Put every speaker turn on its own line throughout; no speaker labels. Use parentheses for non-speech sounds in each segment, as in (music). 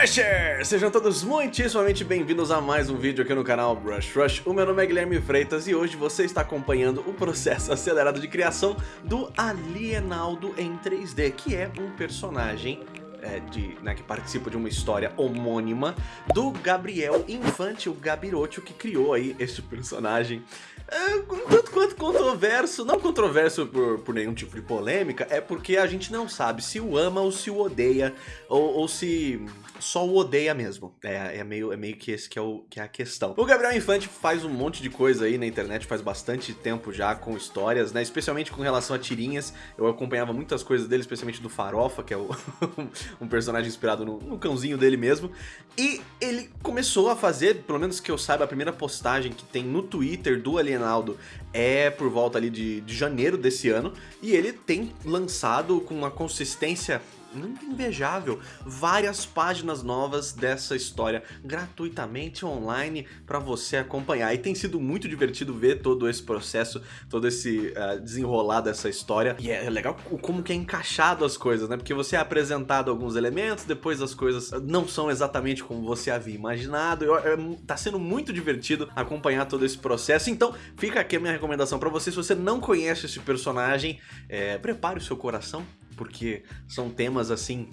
Brushers! Sejam todos muitíssimamente bem-vindos a mais um vídeo aqui no canal Brush Rush. O meu nome é Guilherme Freitas e hoje você está acompanhando o processo (laughs) acelerado de criação do Alienaldo em 3D, que é um personagem é, de, né, que participa de uma história homônima do Gabriel Infante, o Gabiroto, que criou aí este personagem é, tanto quanto controverso, não controverso por, por nenhum tipo de polêmica, é porque a gente não sabe se o ama ou se o odeia, ou, ou se só o odeia mesmo. É, é, meio, é meio que esse que é, o, que é a questão. O Gabriel Infante faz um monte de coisa aí na internet, faz bastante tempo já com histórias, né? Especialmente com relação a tirinhas. Eu acompanhava muitas coisas dele, especialmente do Farofa, que é o, (laughs) um personagem inspirado no, no cãozinho dele mesmo. E ele começou a fazer, pelo menos que eu saiba, a primeira postagem que tem no Twitter do Alienaldo é por volta ali de, de janeiro desse ano. E ele tem lançado com uma consistência muito invejável várias páginas novas dessa história gratuitamente online para você acompanhar. E tem sido muito divertido ver todo esse processo, todo esse uh, desenrolar dessa história. E é legal como que é encaixado as coisas, né? Porque você é apresentado alguns elementos, depois as coisas não são exatamente como você havia imaginado. Eu, é, tá sendo muito divertido acompanhar todo esse processo. Então fica aqui a minha recomendação para você. Se você não conhece esse personagem, é, prepare o seu coração porque são temas assim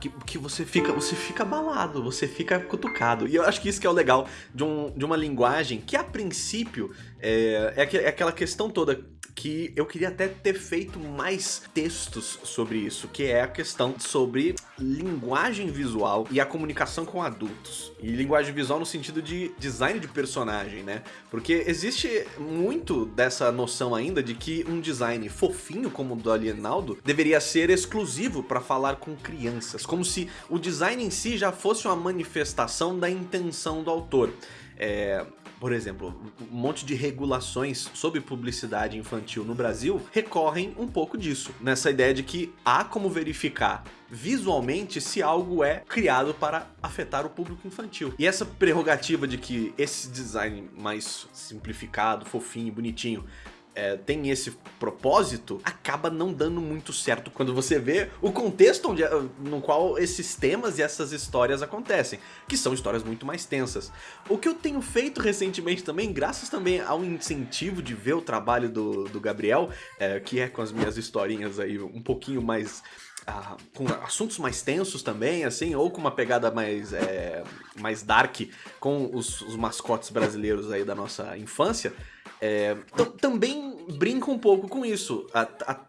que, que, você fica você fica abalado, você fica cutucado. E eu acho que isso que é o legal de, um, de uma linguagem que a princípio é, é, é aquela questão toda que eu queria até ter feito mais textos sobre isso, que é a questão sobre linguagem visual e a comunicação com adultos. E linguagem visual no sentido de design de personagem, né? Porque existe muito dessa noção ainda de que um design fofinho como o do Alienaldo deveria ser exclusivo para falar com crianças, como se o design em si já fosse uma manifestação da intenção do autor. É, por exemplo, um monte de regulações sobre publicidade infantil no Brasil recorrem um pouco disso, nessa ideia de que há como verificar visualmente se algo é criado para afetar o público infantil. E essa prerrogativa de que esse design mais simplificado, fofinho, bonitinho é, tem esse propósito, acaba não dando muito certo quando você vê o contexto onde, no qual esses temas e essas histórias acontecem, que são histórias muito mais tensas. O que eu tenho feito recentemente também, graças também ao incentivo de ver o trabalho do, do Gabriel, é, que é com as minhas historinhas aí um pouquinho mais ah, com assuntos mais tensos também, assim, ou com uma pegada mais, é, mais dark com os, os mascotes brasileiros aí da nossa infância, é, também brinca um pouco com isso. A, a,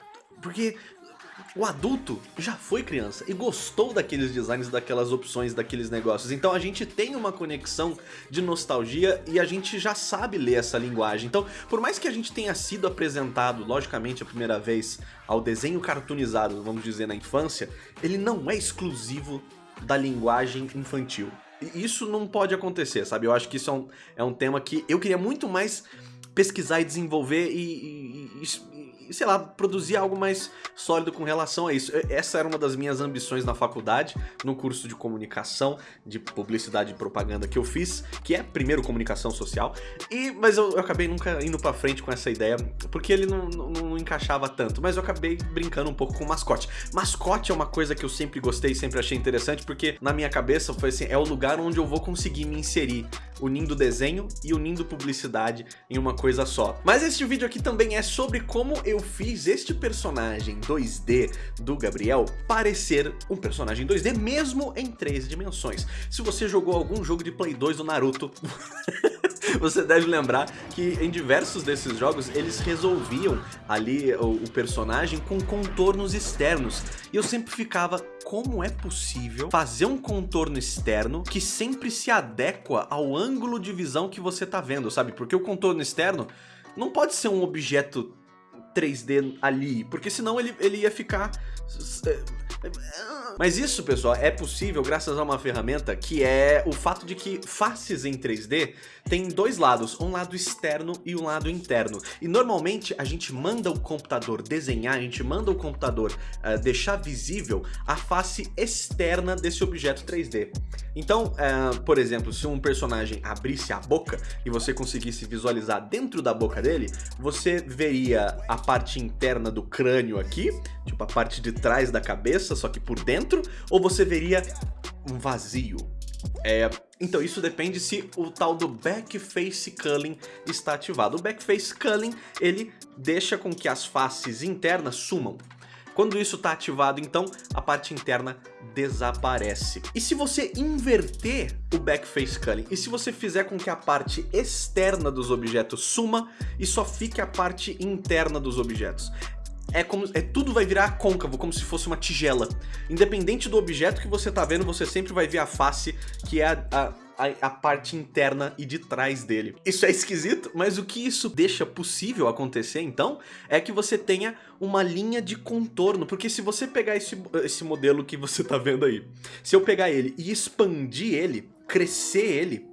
porque o adulto já foi criança e gostou daqueles designs, daquelas opções, daqueles negócios. Então a gente tem uma conexão de nostalgia e a gente já sabe ler essa linguagem. Então, por mais que a gente tenha sido apresentado, logicamente, a primeira vez ao desenho cartoonizado, vamos dizer, na infância, ele não é exclusivo da linguagem infantil. E isso não pode acontecer, sabe? Eu acho que isso é um, é um tema que eu queria muito mais pesquisar e desenvolver e, e, e, sei lá, produzir algo mais sólido com relação a isso. Essa era uma das minhas ambições na faculdade, no curso de comunicação, de publicidade e propaganda que eu fiz, que é primeiro comunicação social, e mas eu, eu acabei nunca indo pra frente com essa ideia, porque ele não, não, não, encaixava tanto, mas eu acabei brincando um pouco com mascote. Mascote é uma coisa que eu sempre gostei, sempre achei interessante, porque na minha cabeça foi assim, é o lugar onde eu vou conseguir me inserir, unindo desenho e unindo publicidade em uma coisa só. Mas este vídeo aqui também é sobre como eu fiz este personagem 2D do Gabriel parecer um personagem 2D mesmo em três dimensões. Se você jogou algum jogo de Play 2 do Naruto... (laughs) (laughs) você deve lembrar que em diversos desses jogos eles resolviam ali o, o, personagem com contornos externos. E eu sempre ficava, como é possível fazer um contorno externo que sempre se adequa ao ângulo de visão que você tá vendo, sabe? Porque o contorno externo não pode ser um objeto 3D ali, porque senão ele, ele ia ficar mas isso, pessoal, é possível graças a uma ferramenta que é o fato de que faces em 3D tem dois lados, um lado externo e um lado interno. E normalmente a gente manda o computador desenhar, a gente manda o computador uh, deixar visível a face externa desse objeto 3D. Então, uh, por exemplo, se um personagem abrisse a boca e você conseguisse visualizar dentro da boca dele, você veria a parte interna do crânio aqui, tipo a parte de trás da cabeça, só que por dentro, ou você veria um vazio? É, então isso depende se o tal do Backface Culling está ativado. O Backface Culling, ele deixa com que as faces internas sumam. Quando isso está ativado, então, a parte interna desaparece. E se você inverter o Backface Culling, e se você fizer com que a parte externa dos objetos suma e só fique a parte interna dos objetos? É como é, tudo vai virar côncavo, como se fosse uma tigela. Independente do objeto que você tá vendo, você sempre vai ver a face, que é a, a a, parte interna e de trás dele. Isso é esquisito, mas o que isso deixa possível acontecer, então, é que você tenha uma linha de contorno, porque se você pegar esse, esse modelo que você tá vendo aí, se eu pegar ele e expandir ele, crescer ele,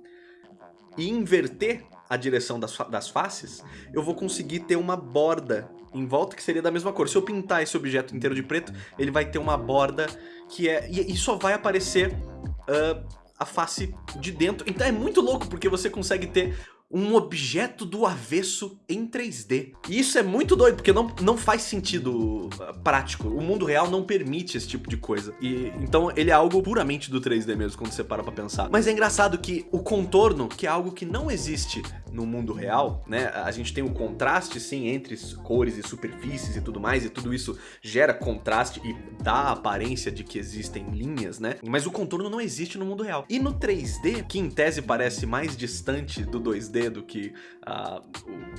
e inverter a direção das, das faces, eu vou conseguir ter uma borda em volta que seria da mesma cor. Se eu pintar esse objeto inteiro de preto, ele vai ter uma borda que é... E, e só vai aparecer uh, a face de dentro. Então é muito louco, porque você consegue ter um objeto do avesso em 3D. E isso é muito doido, porque não, não faz sentido uh, prático. O mundo real não permite esse tipo de coisa. E Então ele é algo puramente do 3D mesmo, quando você para pra pensar. Mas é engraçado que o contorno, que é algo que não existe no mundo real, né? A gente tem o um contraste, sim, entre cores e superfícies e tudo mais, e tudo isso gera contraste e dá a aparência de que existem linhas, né? Mas o contorno não existe no mundo real. E no 3D, que em tese parece mais distante do 2D do que uh,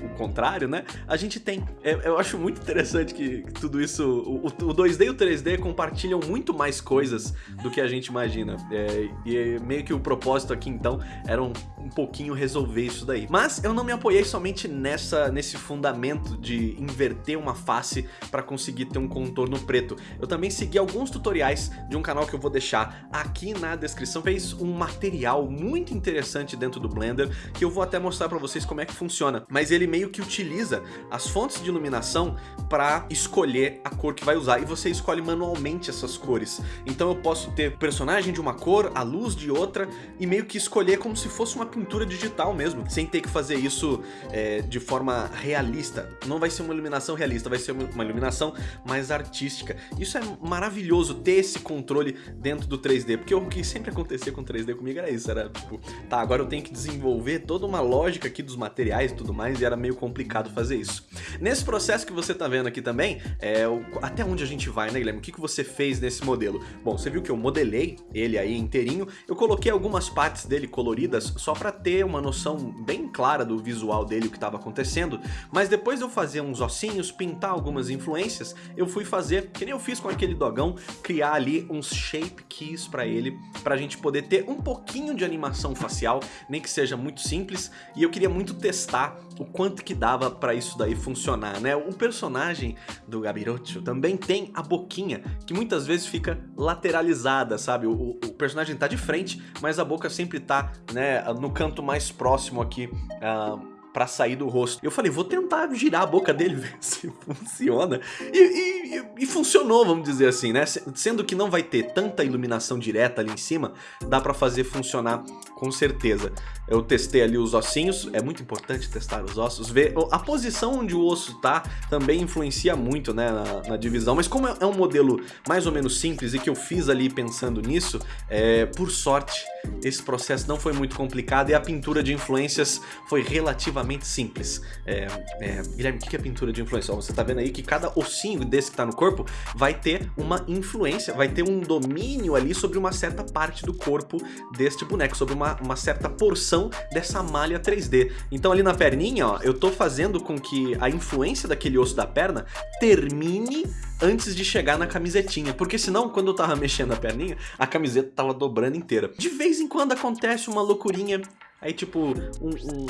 o, o, contrário, né? A gente tem. É, eu acho muito interessante que, que tudo isso. O, o, 2D e o 3D compartilham muito mais coisas do que a gente imagina. É, e meio que o propósito aqui então era um, um pouquinho resolver isso daí. Mas mas eu não me apoiei somente nessa, nesse fundamento de inverter uma face para conseguir ter um contorno preto. Eu também segui alguns tutoriais de um canal que eu vou deixar aqui na descrição. Fez um material muito interessante dentro do Blender que eu vou até mostrar para vocês como é que funciona. Mas ele meio que utiliza as fontes de iluminação para escolher a cor que vai usar e você escolhe manualmente essas cores. Então eu posso ter personagem de uma cor, a luz de outra e meio que escolher como se fosse uma pintura digital mesmo, sem ter que fazer isso é, de forma realista. Não vai ser uma iluminação realista, vai ser uma iluminação mais artística. Isso é maravilhoso, ter esse controle dentro do 3D, porque o que sempre acontecia com 3D comigo era isso, era tipo, tá, agora eu tenho que desenvolver toda uma lógica aqui dos materiais e tudo mais, e era meio complicado fazer isso. Nesse processo que você tá vendo aqui também, é, o, até onde a gente vai, né, Guilherme? O que, que você fez nesse modelo? Bom, você viu que eu modelei ele aí inteirinho, eu coloquei algumas partes dele coloridas só pra ter uma noção bem clara do visual dele o que estava acontecendo, mas depois de eu fazer uns ossinhos, pintar algumas influências, eu fui fazer, que nem eu fiz com aquele dogão, criar ali uns shape keys para ele, pra gente poder ter um pouquinho de animação facial, nem que seja muito simples, e eu queria muito testar o quanto que dava para isso daí funcionar, né? O personagem do Gabirocho também tem a boquinha, que muitas vezes fica lateralizada, sabe? O, o personagem tá de frente, mas a boca sempre tá, né, no canto mais próximo aqui uh, pra sair do rosto. Eu falei, vou tentar girar a boca dele, (laughs) ver se funciona. E, e, e, funcionou, vamos dizer assim, né? Sendo que não vai ter tanta iluminação direta ali em cima, dá pra fazer funcionar com certeza. Eu testei ali os ossinhos, é muito importante testar os ossos, ver a posição onde o osso tá também influencia muito, né, na, na divisão. Mas como é um modelo mais ou menos simples e que eu fiz ali pensando nisso, é, por sorte, esse processo não foi muito complicado e a pintura de influências foi relativamente simples. É, é, Guilherme, o que é pintura de influência? Ó, você tá vendo aí que cada ossinho desse que tá no corpo vai ter uma influência, vai ter um domínio ali sobre uma certa parte do corpo deste boneco, sobre uma, uma certa porção dessa malha 3D. Então ali na perninha, ó, eu tô fazendo com que a influência daquele osso da perna termine antes de chegar na camisetinha, porque senão quando eu tava (laughs) mexendo a perninha, a camiseta tava dobrando inteira. De vez em quando acontece uma loucurinha Aí, tipo, um, um,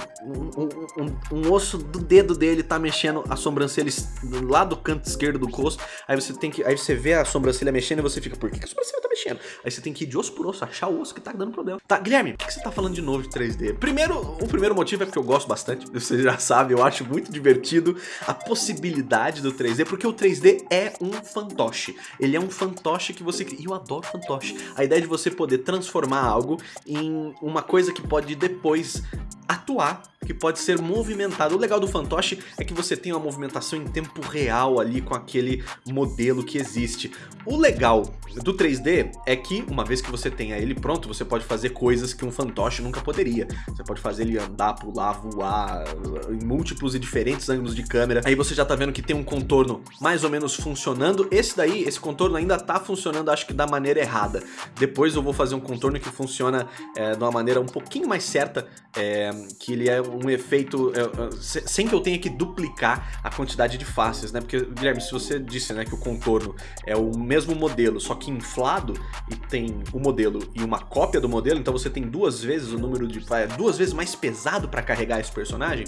um, um, osso do dedo dele tá mexendo a sobrancelha lá do canto esquerdo do rosto. Aí você tem que. Aí você vê a sobrancelha mexendo e você fica, por que a sobrancelha tá mexendo? Aí você tem que ir de osso por osso, achar o osso que tá dando problema. Tá, Guilherme, por que você tá falando de novo de 3D? Primeiro, o primeiro motivo é porque eu gosto bastante. Você já sabe, eu acho muito divertido a possibilidade do 3D, porque o 3D é um fantoche. Ele é um fantoche que você. E eu adoro fantoche. A ideia de você poder transformar algo em uma coisa que pode depois depois atuar que pode ser movimentado. O legal do fantoche é que você tem uma movimentação em tempo real ali com aquele modelo que existe. O legal do 3D é que, uma vez que você tenha ele pronto, você pode fazer coisas que um fantoche nunca poderia. Você pode fazer ele andar, pular, voar, em múltiplos e diferentes ângulos de câmera. Aí você já tá vendo que tem um contorno mais ou menos funcionando. Esse daí, esse contorno ainda tá funcionando, acho que da maneira errada. Depois eu vou fazer um contorno que funciona é, de uma maneira um pouquinho mais certa, é, que ele é um efeito, é, sem que eu tenha que duplicar a quantidade de faces, né? Porque, Guilherme, se você disse né, que o contorno é o mesmo modelo, só que inflado, e tem o modelo e uma cópia do modelo, então você tem duas vezes o número de... É, duas vezes mais pesado para carregar esse personagem,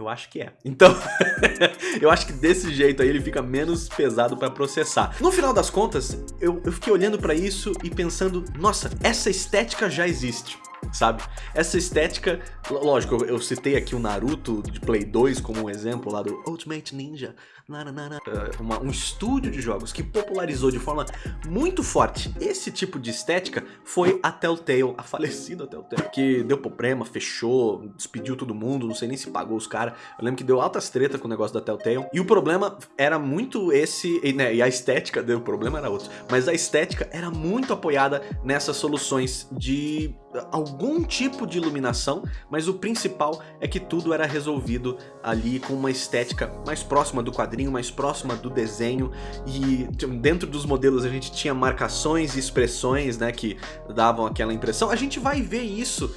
eu acho que é. Então, (laughs) eu acho que desse jeito aí ele fica menos pesado para processar. No final das contas, eu, eu fiquei olhando para isso e pensando, nossa, essa estética já existe sabe? Essa estética, lógico, eu, citei aqui o Naruto de Play 2 como um exemplo lá do Ultimate Ninja, uh, uma, um estúdio de jogos que popularizou de forma muito forte esse tipo de estética foi a Telltale, a falecida Telltale, que deu problema, fechou, despediu todo mundo, não sei nem se pagou os caras, eu lembro que deu altas treta com o negócio da Telltale, e o problema era muito esse, e, né, e a estética, o problema era outro, mas a estética era muito apoiada nessas soluções de algum tipo de iluminação, mas o principal é que tudo era resolvido ali com uma estética mais próxima do quadrinho, mais próxima do desenho e dentro dos modelos a gente tinha marcações e expressões né, que davam aquela impressão. A gente vai ver isso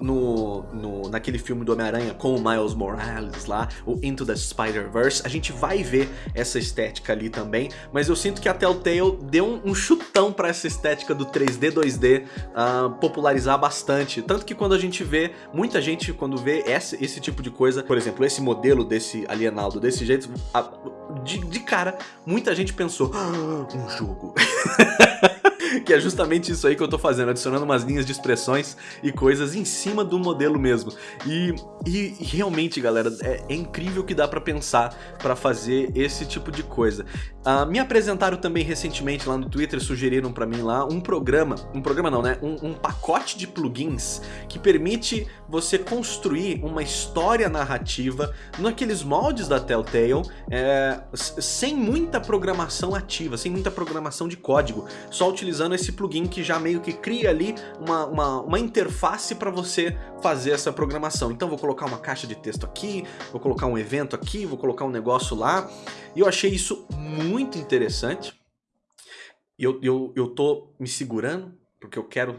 no, no, naquele filme do Homem-Aranha com o Miles Morales lá, o Into the Spider-Verse, a gente vai ver essa estética ali também, mas eu sinto que a Telltale deu um, um chutão para essa estética do 3D, 2D uh, popularizar bastante, tanto que quando a gente vê, muita gente quando vê esse, esse tipo de coisa, por exemplo, esse modelo desse Alienaldo desse jeito, a, de, de cara, muita gente pensou, ah, um jogo. (laughs) (laughs) que é justamente isso aí que eu tô fazendo, adicionando umas linhas de expressões e coisas em cima do modelo mesmo. E, e, realmente, galera, é, é, incrível que dá pra pensar pra fazer esse tipo de coisa. Uh, me apresentaram também recentemente lá no Twitter, sugeriram pra mim lá um programa, um programa não, né? Um, um pacote de plugins que permite você construir uma história narrativa naqueles moldes da Telltale é, sem muita programação ativa, sem muita programação de código, só utilizando esse plugin que já meio que cria ali uma, uma, uma interface para você fazer essa programação. Então vou colocar uma caixa de texto aqui, vou colocar um evento aqui, vou colocar um negócio lá, e eu achei isso muito interessante. Eu, eu, eu tô me segurando, porque eu quero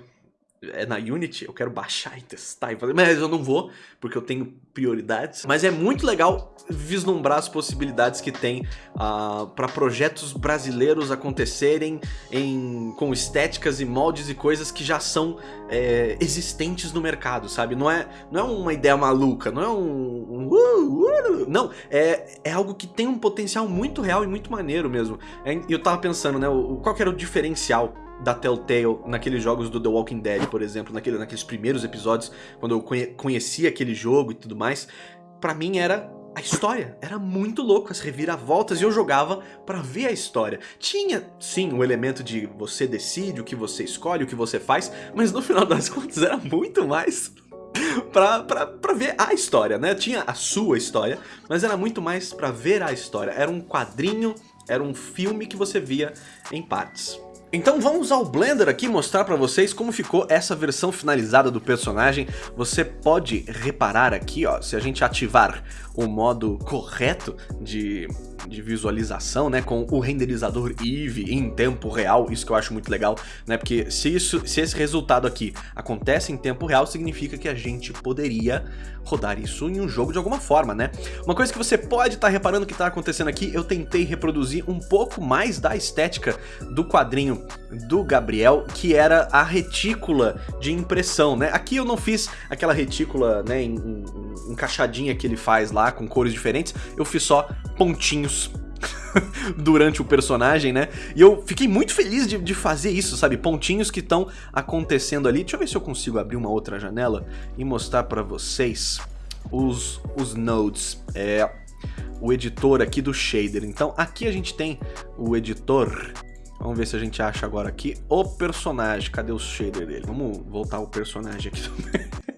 é na Unity, eu quero baixar e testar e fazer, mas eu não vou, porque eu tenho prioridades. Mas é muito legal vislumbrar as possibilidades que tem uh, ah, para projetos brasileiros acontecerem em, com estéticas e moldes e coisas que já são é, existentes no mercado, sabe? Não é, não é uma ideia maluca, não é um... um uh, uh, não, é, é algo que tem um potencial muito real e muito maneiro mesmo. É, eu tava pensando, né, qual que era o diferencial da Telltale naqueles jogos do The Walking Dead, por exemplo, naquele, naqueles primeiros episódios, quando eu conhe conhecia aquele jogo e tudo mais, pra mim era a história. Era muito louco, as reviravoltas, e eu jogava pra ver a história. Tinha, sim, o elemento de você decide, o que você escolhe, o que você faz, mas no final das contas era muito mais (laughs) pra, pra, pra ver a história, né? Tinha a sua história, mas era muito mais pra ver a história. Era um quadrinho, era um filme que você via em partes. Então vamos usar o Blender aqui mostrar para vocês como ficou essa versão finalizada do personagem. Você pode reparar aqui, ó, se a gente ativar o modo correto de, de visualização, né, com o renderizador Eevee em tempo real, isso que eu acho muito legal, né, porque se, isso, se esse resultado aqui acontece em tempo real, significa que a gente poderia rodar isso em um jogo de alguma forma, né. Uma coisa que você pode estar tá reparando que está acontecendo aqui, eu tentei reproduzir um pouco mais da estética do quadrinho do Gabriel, que era a retícula de impressão, né, aqui eu não fiz aquela retícula, né, em, em, encaixadinha que ele faz lá, com cores diferentes, eu fiz só pontinhos (laughs) durante o personagem, né? E eu fiquei muito feliz de, de fazer isso, sabe? Pontinhos que estão acontecendo ali. Deixa eu ver se eu consigo abrir uma outra janela e mostrar pra vocês os, os nodes. É o editor aqui do shader. Então aqui a gente tem o editor Vamos ver se a gente acha agora aqui o personagem. Cadê o shader dele? Vamos voltar o personagem aqui (laughs) também.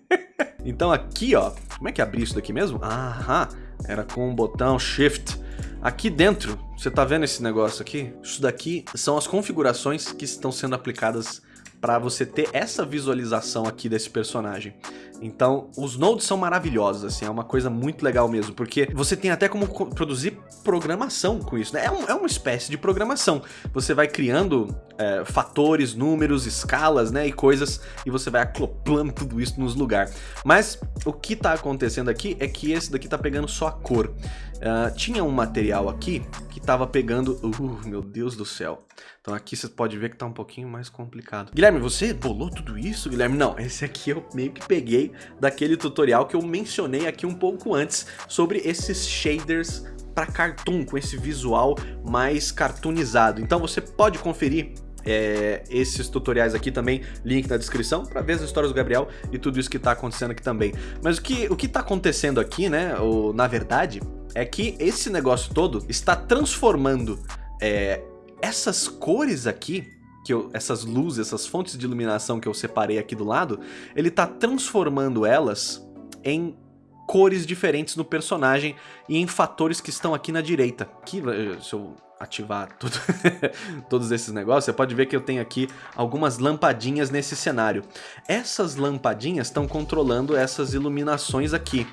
Então aqui, ó, como é que abri isso daqui mesmo? Aham, era com o botão Shift. Aqui dentro, você tá vendo esse negócio aqui? Isso daqui são as configurações que estão sendo aplicadas para você ter essa visualização aqui desse personagem. Então, os nodes são maravilhosos, assim, é uma coisa muito legal mesmo, porque você tem até como produzir programação com isso, né? É, um, é uma espécie de programação. Você vai criando é, fatores, números, escalas, né, e coisas, e você vai acoplando tudo isso nos lugares. Mas o que tá acontecendo aqui é que esse daqui tá pegando só a cor. Uh, tinha um material aqui que tava pegando... Uh, meu Deus do céu. Então aqui você pode ver que tá um pouquinho mais complicado. Guilherme, você bolou tudo isso, Guilherme? Não, esse aqui eu meio que peguei daquele tutorial que eu mencionei aqui um pouco antes sobre esses shaders para cartoon, com esse visual mais cartoonizado. Então você pode conferir é, esses tutoriais aqui também, link na descrição, para ver as histórias do Gabriel e tudo isso que tá acontecendo aqui também. Mas o que, o que tá acontecendo aqui, né, ou, na verdade, é que esse negócio todo está transformando é, essas cores aqui, que eu, essas luzes, essas fontes de iluminação que eu separei aqui do lado, ele está transformando elas em cores diferentes no personagem e em fatores que estão aqui na direita. Aqui, eh, se eu ativar tudo, (laughs) todos esses negócios, você pode ver que eu tenho aqui algumas lampadinhas nesse cenário. Essas lampadinhas estão controlando essas iluminações aqui.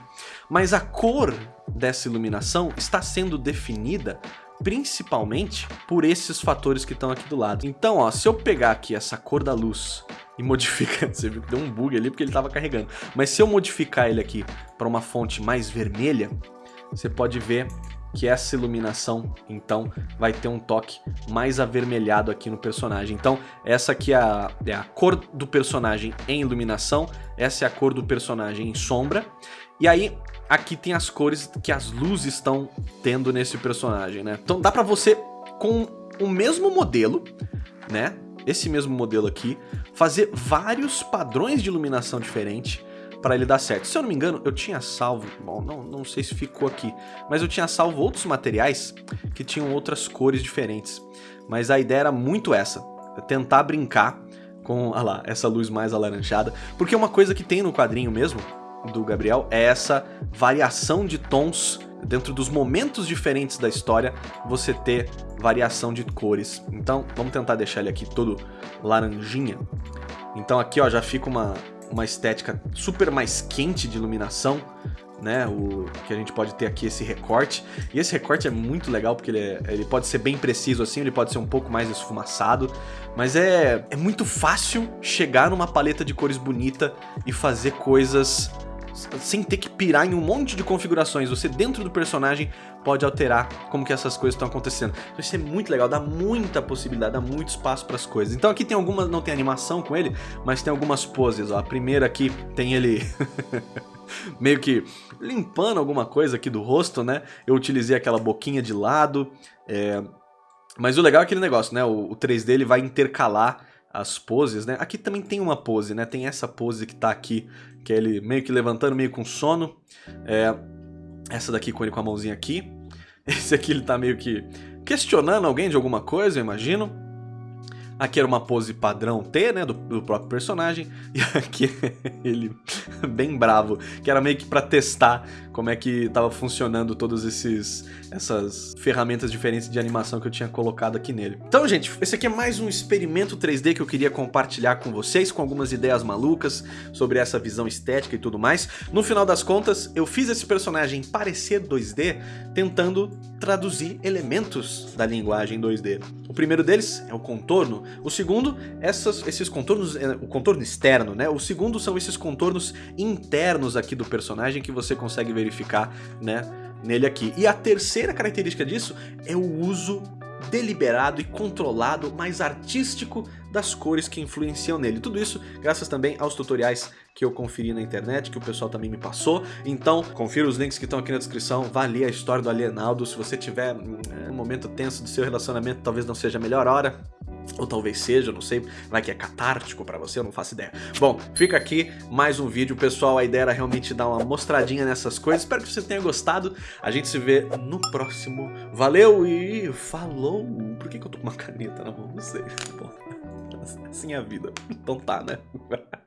Mas a cor dessa iluminação está sendo definida principalmente por esses fatores que estão aqui do lado. Então, ó, se eu pegar aqui essa cor da luz e modificar, (laughs) você viu que deu um bug ali porque ele estava carregando, mas se eu modificar ele aqui para uma fonte mais vermelha, você pode ver que essa iluminação, então, vai ter um toque mais avermelhado aqui no personagem. Então, essa aqui é a, é a cor do personagem em iluminação, essa é a cor do personagem em sombra, e aí aqui tem as cores que as luzes estão tendo nesse personagem, né? Então dá pra você, com o mesmo modelo, né? Esse mesmo modelo aqui, fazer vários padrões de iluminação diferente para ele dar certo. Se eu não me engano, eu tinha salvo, bom, não, não sei se ficou aqui, mas eu tinha salvo outros materiais que tinham outras cores diferentes. Mas a ideia era muito essa, tentar brincar com, (laughs) olha lá, essa luz mais alaranjada, porque uma coisa que tem no quadrinho mesmo, do Gabriel é essa variação de tons dentro dos momentos diferentes da história, você ter variação de cores. Então, vamos tentar deixar ele aqui todo laranjinha. Então aqui ó, já fica uma, uma estética super mais quente de iluminação, né? O que a gente pode ter aqui esse recorte. E esse recorte é muito legal porque ele, é, ele pode ser bem preciso assim, ele pode ser um pouco mais esfumaçado, mas é, é muito fácil chegar numa paleta de cores bonita e fazer coisas sem ter que pirar em um monte de configurações. Você dentro do personagem pode alterar como que essas coisas estão acontecendo. Então isso é muito legal, dá muita possibilidade, dá muito espaço para as coisas. Então aqui tem algumas, não tem animação com ele, mas tem algumas poses. Ó. A primeira aqui tem ele (laughs) meio que limpando alguma coisa aqui do rosto, né? Eu utilizei aquela boquinha de lado, é... mas o legal é aquele negócio, né? O, o 3D ele vai intercalar as poses, né? Aqui também tem uma pose, né? Tem essa pose que tá aqui, que é ele meio que levantando, meio com sono. É, essa daqui com ele com a mãozinha aqui. (laughs) Esse aqui ele tá meio que questionando alguém de alguma coisa, eu imagino. Aqui era uma pose padrão T, né, do, do próprio personagem, (laughs) e aqui (laughs) ele bem bravo, que era meio que pra testar como é que tava funcionando todas esses essas ferramentas diferentes de animação que eu tinha colocado aqui nele. Então, gente, esse aqui é mais um experimento 3D que eu queria compartilhar com vocês, com algumas ideias malucas sobre essa visão estética e tudo mais. No final das contas, eu fiz esse personagem parecer 2D, tentando traduzir elementos da linguagem 2D. O primeiro deles é o contorno, o segundo, essas, esses contornos, é, o contorno externo, né? O segundo são esses contornos internos aqui do personagem que você consegue verificar, né? Nele aqui. E a terceira característica disso é o uso deliberado e controlado, mais artístico das cores que influenciam nele. Tudo isso graças também aos tutoriais que eu conferi na internet, que o pessoal também me passou. Então, confira os links que estão aqui na descrição, vá ler a história do Alienaldo. Se você tiver hum, um momento tenso do seu relacionamento, talvez não seja a melhor hora, ou talvez seja, não sei, vai que é catártico pra você, eu não faço ideia. Bom, fica aqui mais um vídeo, pessoal, a ideia era realmente dar uma mostradinha nessas coisas, espero que você tenha gostado, a gente se vê no próximo, valeu e falou! Por que, que eu tô com uma caneta na mão? Não sei, (laughs) Bom, (laughs) assim é a vida, então tá, né? (laughs)